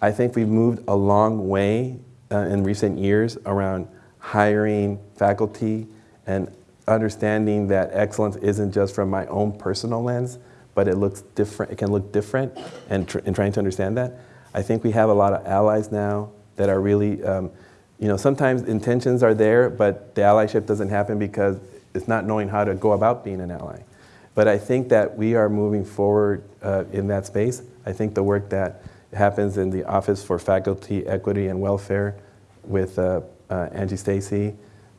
B: I think we've moved a long way uh, in recent years around hiring faculty and understanding that excellence isn't just from my own personal lens, but it looks different. It can look different, and, tr trying to understand that. I think we have a lot of allies now that are really, um, you know, sometimes intentions are there, but the allyship doesn't happen because it's not knowing how to go about being an ally. But I think that we are moving forward uh, in that space. I think the work that happens in the Office for Faculty Equity and Welfare with uh, uh, Angie Stacy,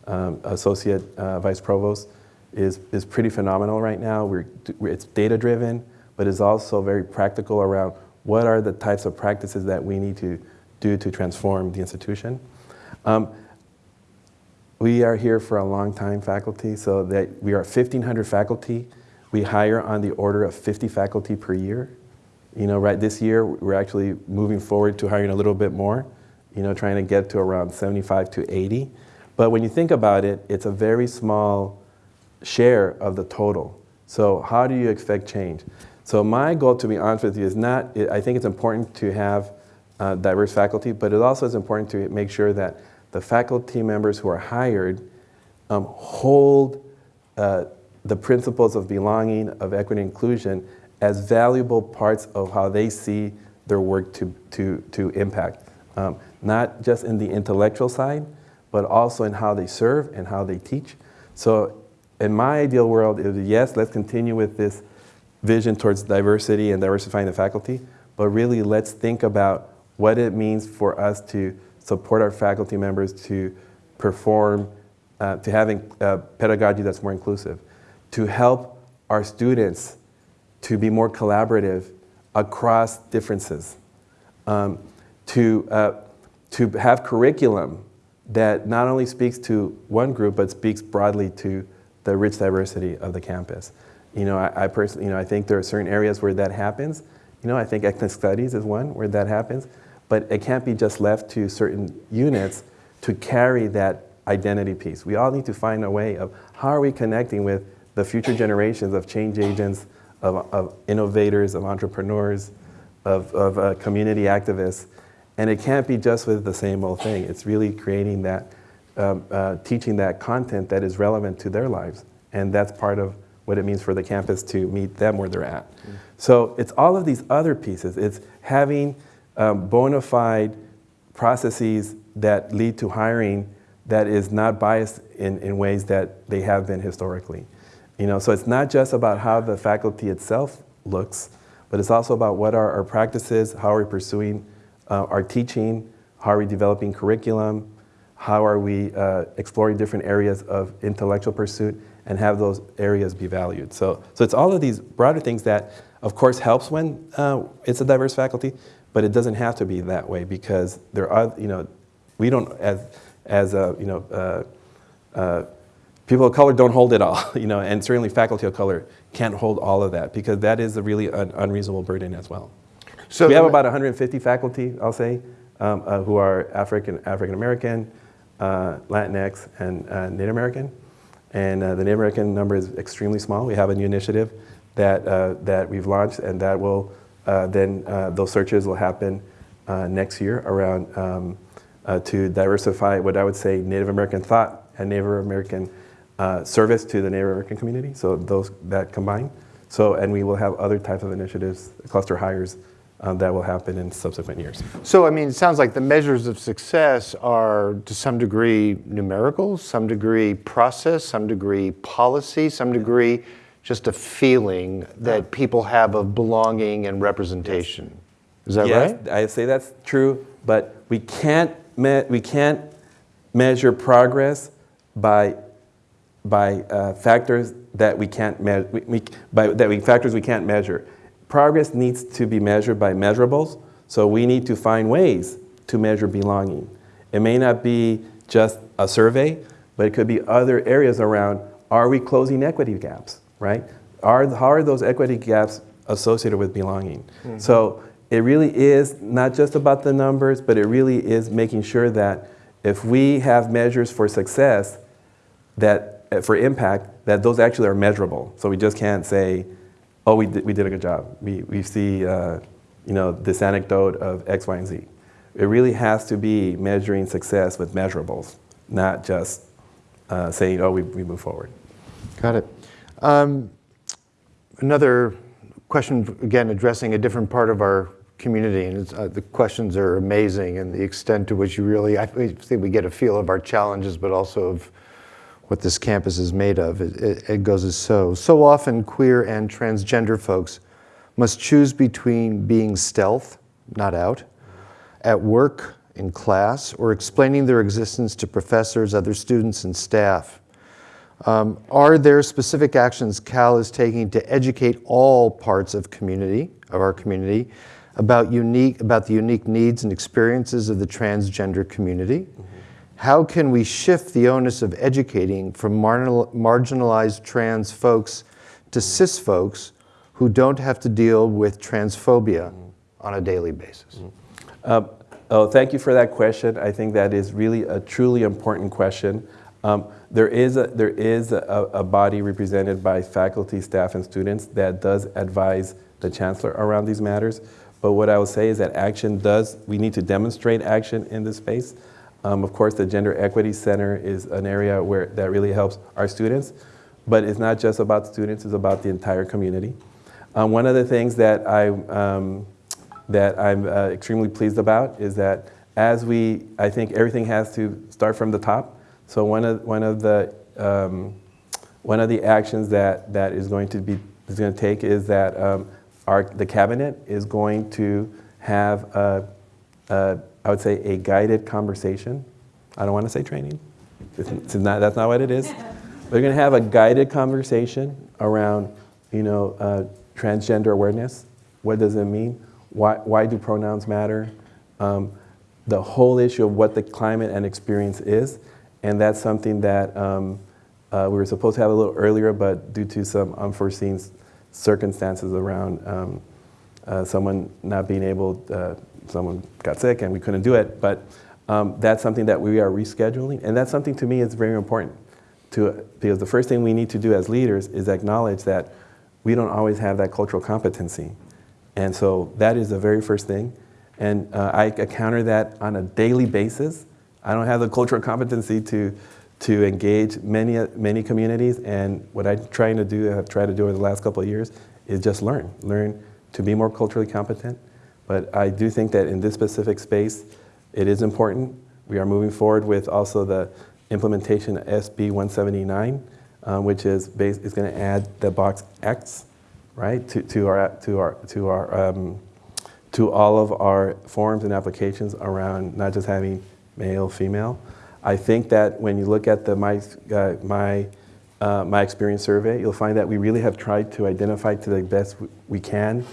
B: um, Associate uh, Vice Provost, is, is pretty phenomenal right now. We're, it's data driven, but it's also very practical around what are the types of practices that we need to do to transform the institution. Um, we are here for a long time faculty, so that we are 1,500 faculty. We hire on the order of 50 faculty per year. You know, right this year, we're actually moving forward to hiring a little bit more, you know, trying to get to around 75 to 80. But when you think about it, it's a very small share of the total. So how do you expect change? So my goal, to be honest with you, is not, I think it's important to have uh, diverse faculty, but it also is important to make sure that the faculty members who are hired um, hold uh, the principles of belonging, of equity and inclusion as valuable parts of how they see their work to, to, to impact. Um, not just in the intellectual side, but also in how they serve and how they teach. So in my ideal world, it is yes, let's continue with this vision towards diversity and diversifying the faculty, but really let's think about what it means for us to support our faculty members to perform, uh, to having uh, pedagogy that's more inclusive, to help our students to be more collaborative across differences, um, to, uh, to have curriculum that not only speaks to one group, but speaks broadly to the rich diversity of the campus. You know, I, I personally, you know, I think there are certain areas where that happens. You know, I think ethnic studies is one where that happens, but it can't be just left to certain units to carry that identity piece. We all need to find a way of how are we connecting with the future generations of change agents, of, of innovators, of entrepreneurs, of, of uh, community activists, and it can't be just with the same old thing. It's really creating that, um, uh, teaching that content that is relevant to their lives. And that's part of what it means for the campus to meet them where they're at. Mm. So it's all of these other pieces. It's having um, bona fide processes that lead to hiring that is not biased in, in ways that they have been historically. You know, so it's not just about how the faculty itself looks, but it's also about what are our practices, how are we pursuing uh, our teaching, how are we developing curriculum, how are we uh, exploring different areas of intellectual pursuit and have those areas be valued. So, so it's all of these broader things that, of course, helps when uh, it's a diverse faculty, but it doesn't have to be that way because there are, you know, we don't, as, as a, you know, uh, uh, people of color don't hold it all, you know, and certainly faculty of color can't hold all of that because that is a really un unreasonable burden as well. So we have about 150 faculty, I'll say, um, uh, who are African, African American, uh, Latinx, and uh, Native American. And uh, the Native American number is extremely small. We have a new initiative that, uh, that we've launched and that will uh, then, those searches will happen next year around um, to diversify what I would say Native American thought and Native American service to the Native American community. So those that combine. So, and we will have other types of initiatives, cluster hires um, that will happen in subsequent years.
A: So, I mean, it sounds like the measures of success are to some degree numerical, some degree process, some degree policy, some degree just a feeling that people have of belonging and representation. Yes. Is that yes, right?
B: I say that's true, but we can't, we can't measure progress by, by uh, factors that we can't measure, by, that we, factors we can't measure progress needs to be measured by measurables, so we need to find ways to measure belonging. It may not be just a survey, but it could be other areas around, are we closing equity gaps, right? are, how are those equity gaps associated with belonging? So it really is not just about the numbers, but it really is making sure that if we have measures for success, that for impact, that those actually are measurable. So we just can't say, oh, we did, we did a good job. We, we see, uh, you know, this anecdote of X, Y, and Z. It really has to be measuring success with measurables, not just uh, saying, oh, we, we move forward.
A: Got it. Um, Another question, again, addressing a different part of our community, and uh, the questions are amazing, and the extent to which you really, I think we get a feel of our challenges, but also of what this campus is made of. It, it, it goes as so. So often, queer and transgender folks must choose between being stealth, not out, at work, in class, or explaining their existence to professors, other students, and staff. Um, are there specific actions Cal is taking to educate all parts of community, of our community, about unique, about the unique needs and experiences of the transgender community? How can we shift the onus of educating from marginalized trans folks to cis folks who don't have to deal with transphobia on a daily basis?
B: Um, oh, thank you for that question. I think that is really a truly important question. Um, there is, a, there is a, a body represented by faculty, staff, and students that does advise the chancellor around these matters. But what I will say is that action does, we need to demonstrate action in this space. Um, of course, the Gender Equity Center is an area where that really helps our students. But it's not just about students, it's about the entire community. Um, one of the things that, I, um, that I'm uh, extremely pleased about is that as we, I think everything has to start from the top. So one of, one of the, um, one of the actions that, that is going to be, is going to take is that um, our, the cabinet is going to have, a, a, I would say, a guided conversation. I don't want to say training. It's, not, that's not what it is. We're going to have a guided conversation around, you know, uh, transgender awareness. What does it mean? Why, why do pronouns matter? Um, the whole issue of what the climate and experience is. And that's something that um, uh, we were supposed to have a little earlier, but due to some unforeseen circumstances around um, uh, someone not being able, uh, someone got sick and we couldn't do it. But um, that's something that we are rescheduling. And that's something to me is very important. To, because the first thing we need to do as leaders is acknowledge that we don't always have that cultural competency. And so that is the very first thing. And uh, I encounter that on a daily basis I don't have the cultural competency to, to engage many, many communities. And what I'm trying to do, I've tried to do over the last couple of years, is just learn. Learn to be more culturally competent. But I do think that in this specific space, it is important. We are moving forward with also the implementation of SB 179, um, which is, is going to add the box X, right, to, to our, to our, to our, um, to all of our forms and applications around not just having male, female. I think that when you look at the my, uh, my, uh, my experience survey, you'll find that we really have tried to identify to the best we can,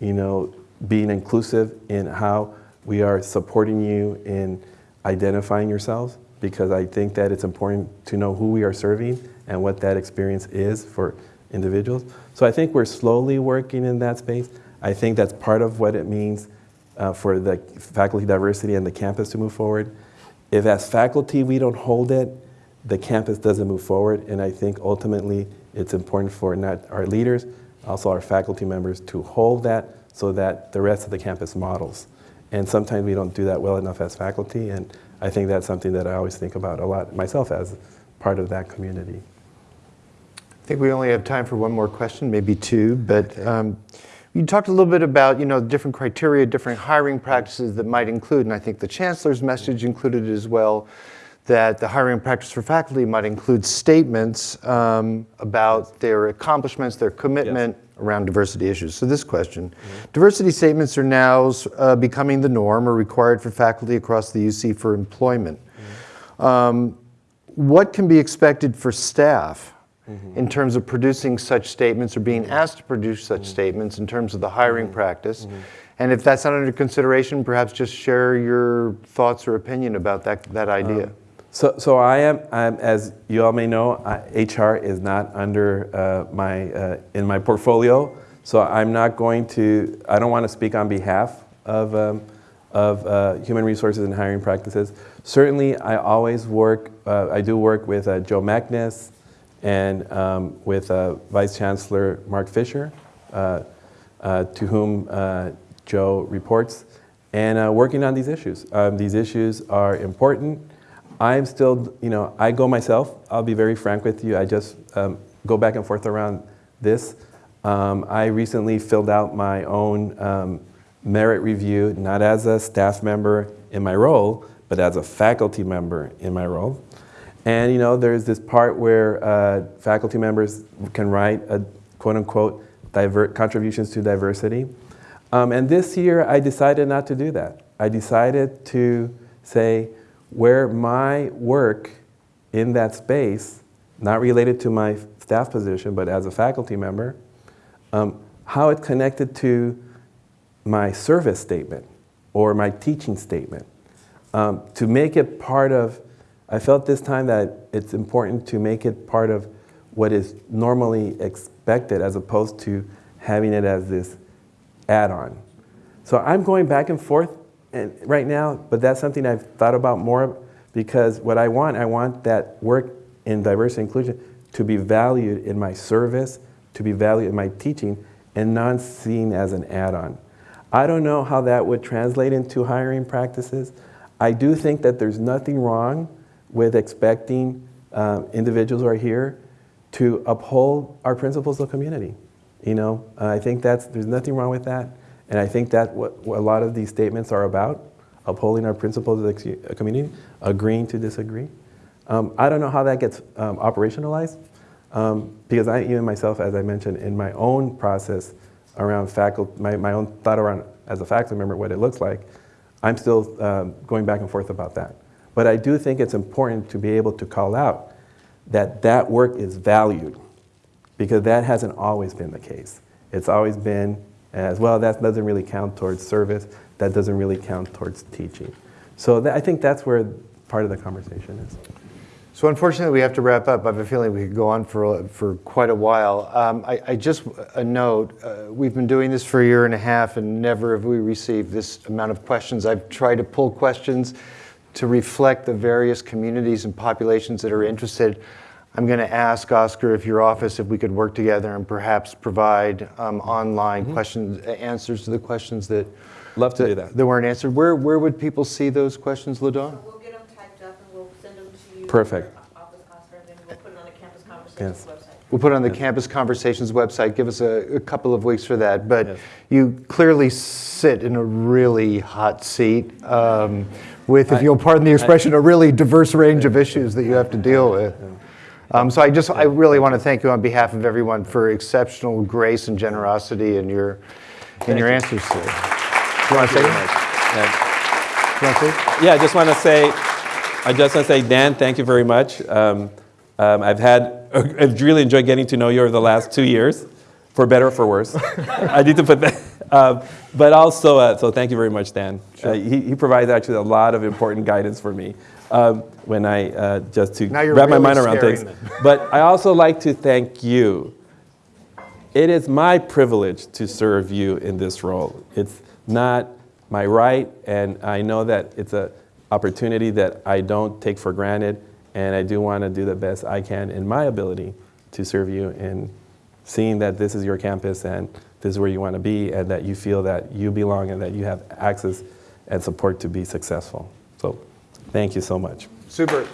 B: you know, being inclusive in how we are supporting you in identifying yourselves because I think that it's important to know who we are serving and what that experience is for individuals. So I think we're slowly working in that space. I think that's part of what it means uh, for the faculty diversity and the campus to move forward. If as faculty we don't hold it, the campus doesn't move forward. And I think ultimately it's important for not our leaders, also our faculty members to hold that so that the rest of the campus models. And sometimes we don't do that well enough as faculty. And I think that's something that I always think about a lot myself as part of that community.
A: I think we only have time for one more question, maybe two, but um, you talked a little bit about, you know, different criteria, different hiring practices that might include, and I think the chancellor's message included as well, that the hiring practice for faculty might include statements um, about their accomplishments, their commitment yes. Around diversity issues. So this question, mm -hmm. diversity statements are now uh, becoming the norm or required for faculty across the UC for employment. Mm -hmm. um, what can be expected for staff -hmm. in terms of producing such statements or being asked to produce such mm-hmm. statements in terms of the hiring mm-hmm. practice. Mm-hmm. And if that's not under consideration, perhaps just share your thoughts or opinion about that, that idea. Um,
B: So, so I am, I'm, as you all may know, I, HR is not under uh, my, uh, in my portfolio. So I'm not going to, I don't want to speak on behalf of, um, of uh, human resources and hiring practices. Certainly, I always work, uh, I do work with uh, Jo Mackness and um, with uh, Vice Chancellor Marc Fisher, to whom Jo reports, and working on these issues. Um, these issues are important. I'm still, you know, I go myself. I'll be very frank with you. I just um, go back and forth around this. Um, I recently filled out my own um, merit review, not as a staff member in my role, but as a faculty member in my role. And you know, there's this part where uh, faculty members can write a quote unquote diver- contributions to diversity. Um, and this year, I decided not to do that. I decided to say where my work in that space, not related to my staff position, but as a faculty member, um, how it connected to my service statement or my teaching statement. Um, to make it part of, I felt this time that it's important to make it part of what is normally expected as opposed to having it as this add-on. So I'm going back and forth right now, but that's something I've thought about more because what I want, I want that work in diversity and inclusion to be valued in my service, to be valued in my teaching, and not seen as an add-on. I don't know how that would translate into hiring practices. I do think that there's nothing wrong with expecting um, individuals who are here to uphold our principles of community. You know, uh, I think that's, there's nothing wrong with that. And I think that what, what a lot of these statements are about, upholding our principles of the uh, community, agreeing to disagree. Um, I don't know how that gets um, operationalized um, because I, even myself, as I mentioned, in my own process around faculty, my, my own thought around as a faculty member what it looks like, I'm still um, going back and forth about that. But I do think it's important to be able to call out that that work is valued because that hasn't always been the case. It's always been as well, that doesn't really count towards service, that doesn't really count towards teaching. So I think that's where part of the conversation is.
A: So unfortunately, we have to wrap up. I have a feeling we could go on for, for quite a while. Um, I, I just, a note, uh, we've been doing this for a year and a half and never have we received this amount of questions. I've tried to pull questions to reflect the various communities and populations that are interested. I'm going to ask Oscar if your office, if we could work together and perhaps provide um, online
B: Mm-hmm.
A: questions, answers to the questions that,
B: Love to do that.
A: that weren't answered. Where, where would people see those questions, LaDawn?
C: We'll get them typed up and we'll send them to you.
B: Perfect.
C: Office, Oscar, and then we'll put it on the Campus Conversations
B: Yes.
C: website.
A: We'll put it on the Campus Conversations website. Give us a, a couple of weeks for that. But
B: Yes.
A: you clearly sit in a really hot seat um, with, if
B: I-
A: you'll pardon the expression, a really diverse range of issues that you have to deal with. Um, so I just, I really want to thank you on behalf of everyone for exceptional grace and generosity in your, in your
B: Thank
A: answers today. You want to say? You want to say?
B: Yeah, I just want to say, I just want to say, Dan, thank you very much. Um, um, I've had, I've really enjoyed getting to know you over the last two years, for better or for worse. I need to put that. Um, but also, uh, so thank you very much, Dan. Uh, he, he provides actually a lot of important guidance for me um, when I uh, just to wrap my mind around things.
A: them.
B: But I also like to thank you it is my privilege to serve you in this role. It's not my right, and I know that it's an opportunity that I don't take for granted, and I do want to do the best I can in my ability to serve you in seeing that this is your campus and this is where you want to be, and that you feel that you belong and that you have access and support to be successful. Thank you so much.
A: Super.